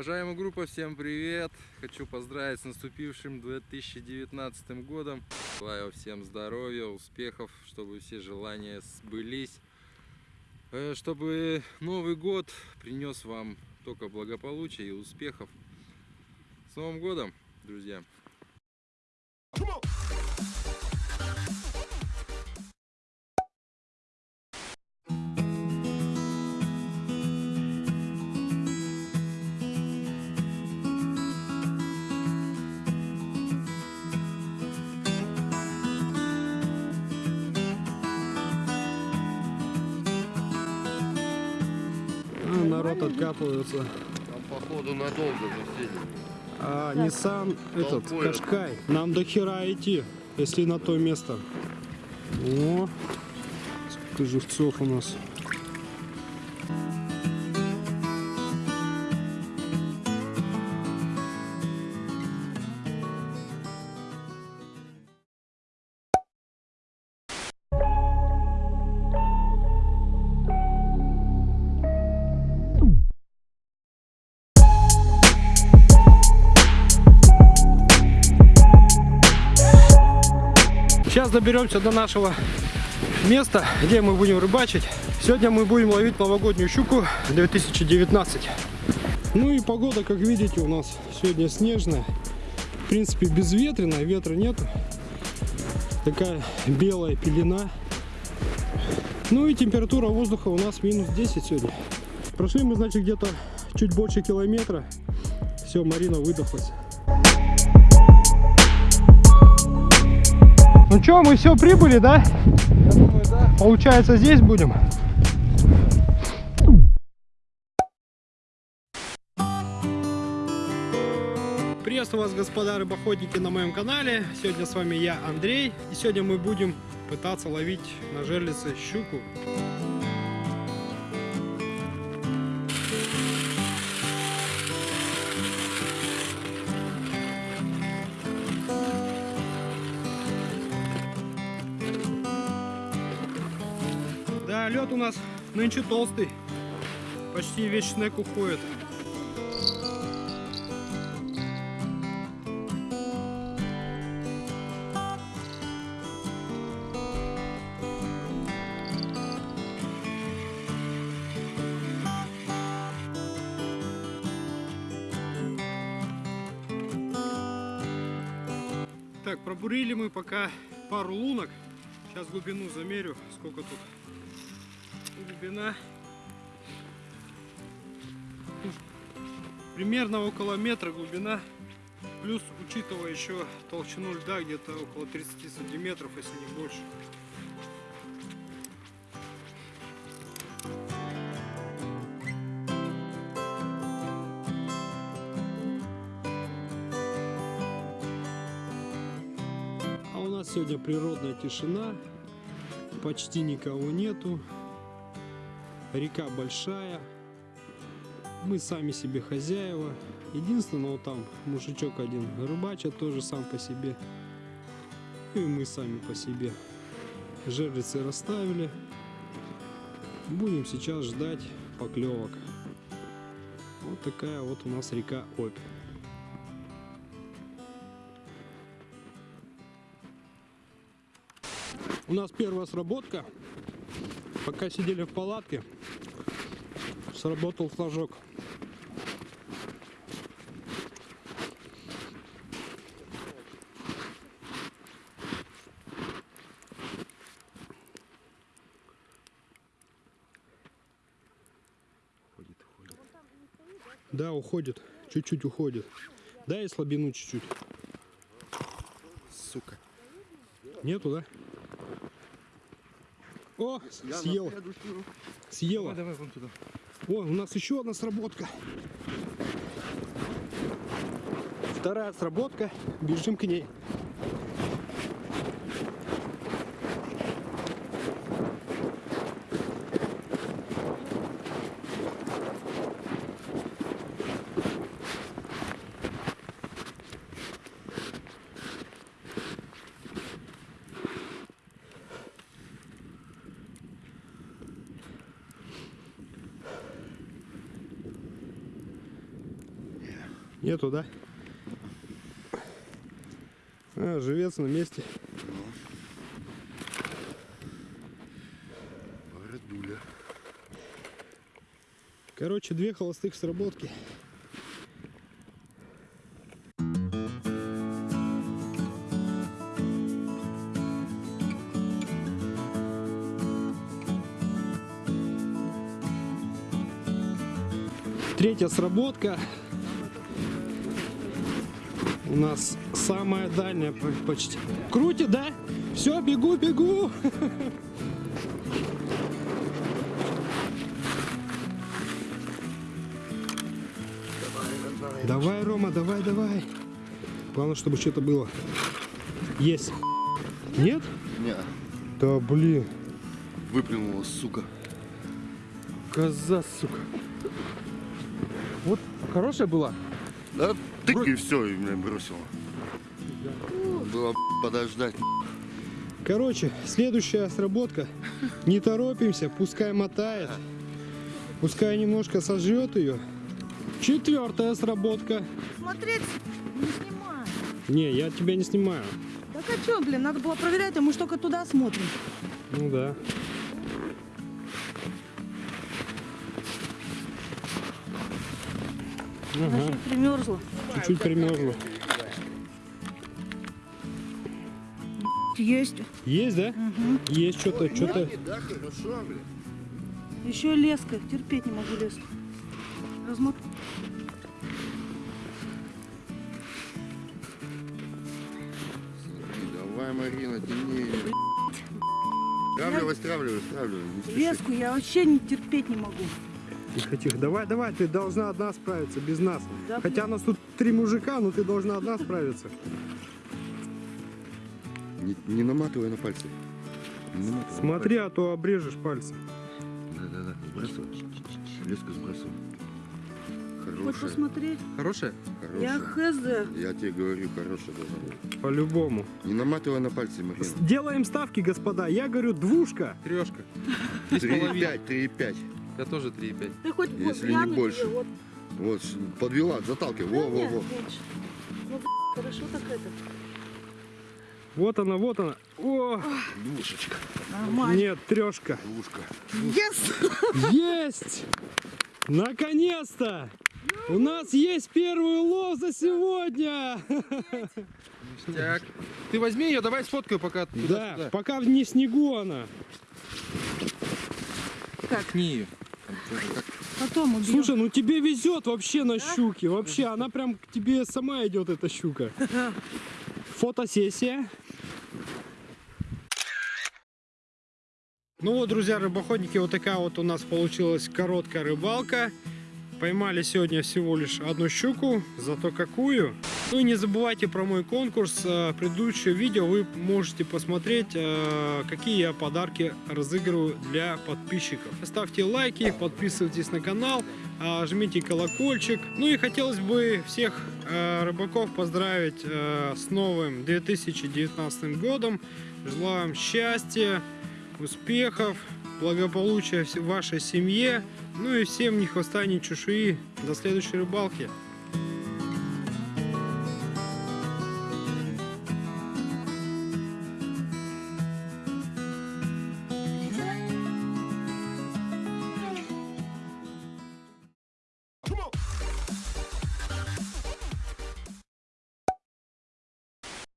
Уважаемая группа, всем привет! Хочу поздравить с наступившим 2019 годом. Желаю всем здоровья, успехов, чтобы все желания сбылись. Э, Чтобы Новый год принес вам только благополучия и успехов. С Новым годом, друзья! Народ откапывается. Там походу надолго засели. А Nissan этот Толпой. Кашкай. Нам до хера идти, если на то место. О, сколько живцов у нас. Сейчас доберемся до нашего места, где мы будем рыбачить. Сегодня мы будем ловить новогоднюю щуку 2019. Ну и погода, как видите, у нас сегодня снежная. В принципе, безветренная, ветра нету. Такая белая пелена. Ну и температура воздуха у нас минус 10 сегодня. Прошли мы, значит, где-то чуть больше километра. Все, Марина выдохлась. Ну что, мы все прибыли, да? Я думаю, да. Получается, здесь будем. Приветствую вас, господа рыбоходники, на моем канале. Сегодня с вами я, Андрей. И сегодня мы будем пытаться ловить на жерлице щуку. Лед у нас нынче толстый. Почти весь снег уходит. Так, пробурили мы пока пару лунок. Сейчас глубину замерю, сколько тут глубина. Примерно около метра глубина. Плюс, учитывая еще толщину льда, где-то около 30 сантиметров, если не больше. А у нас сегодня природная тишина, почти никого нету. Река большая, мы сами себе хозяева. Единственное, вот там мужичок один рыбачит тоже сам по себе. И мы сами по себе. Жерлицы расставили. Будем сейчас ждать поклевок. Вот такая вот у нас река Обь. У нас первая сработка. Пока сидели в палатке, сработал флажок. Да, уходит. Чуть-чуть уходит. Дай слабину чуть-чуть. Сука. Нету, да? О, съела. Съела. давай вон туда. О, у нас еще одна сработка. Вторая сработка. Бежим к ней. Нету, да? А, живец на месте. Городуля. Короче, две холостых сработки. Третья сработка. У нас самая дальняя по- почти. Крутит, да? Все, бегу, бегу. Давай, Рома, давай, давай. Главное, чтобы что-то было. Есть. Нет? Не, Да блин. выплюнула, сука. Коза, сука. Вот хорошая была. Да тык и все, и меня бросила. Было подождать. Короче, следующая сработка. Не торопимся, пускай мотает. Пускай немножко сожрет ее. Четвертая сработка. Смотреть не снимай. Не, я тебя не снимаю. Так а что, блин, надо было проверять, а мы только туда смотрим. Ну да. Ещё примерзла. чуть-чуть примерзла. Есть. Есть, да? Есть что-то, что-то. Да, хорошо, блин. Еще леска. Терпеть не могу леску. Размот... Смотри, давай, Марина, тяни. Стравливай. Не спеши. Леску я вообще не терпеть не могу. Тихо, тихо. Давай, давай, ты должна одна справиться, без нас. Да, Хотя нас тут три мужика, но ты должна одна справиться. Не, не наматывай на пальцы. Не наматывай на Смотри, а то обрежешь пальцы. пальцы. Да, да, да, сбрасывай. Леску сбрасывай. Хочешь Хорошая, посмотреть? Хорошая? Я хорошая. хз. Я тебе говорю, хорошая должна быть. По-любому. Не наматывай на пальцы, Марина. Делаем ставки, господа. Я говорю, двушка. Трешка. Три половиной. 3,5, 3,5. Я тоже 3,5. Ты хоть Если не гляну тебе, больше. вот. Вот, подвела, заталкивай. Во, Да во, нет, во. Ну, хорошо так это. Вот она, вот она. О, Двушечка. Нормально. нет, трешка. Двушка. Yes! Есть! Наконец-то! У нас есть первый улов за сегодня! Так. Ты возьми ее, давай сфоткаю пока Да, туда-сюда. пока в не снегу она. Ткни ее. Потом убьем. Слушай, ну тебе везет вообще на щуки. Вообще, она прям к тебе сама идет, эта щука. Фотосессия. Ну вот, друзья, рыбоходники, вот такая вот у нас получилась короткая рыбалка. Поймали сегодня всего лишь одну щуку, зато какую. Ну и не забывайте про мой конкурс. Э, Предыдущее видео вы можете посмотреть, э, какие я подарки разыгрываю для подписчиков. Ставьте лайки, подписывайтесь на канал, а, жмите колокольчик. Ну и хотелось бы всех э, рыбаков поздравить э, с новым 2019 годом. Желаю вам счастья, успехов, благополучия вашей семье. Ну и всем ни хвоста, ни чешуи. До следующей рыбалки.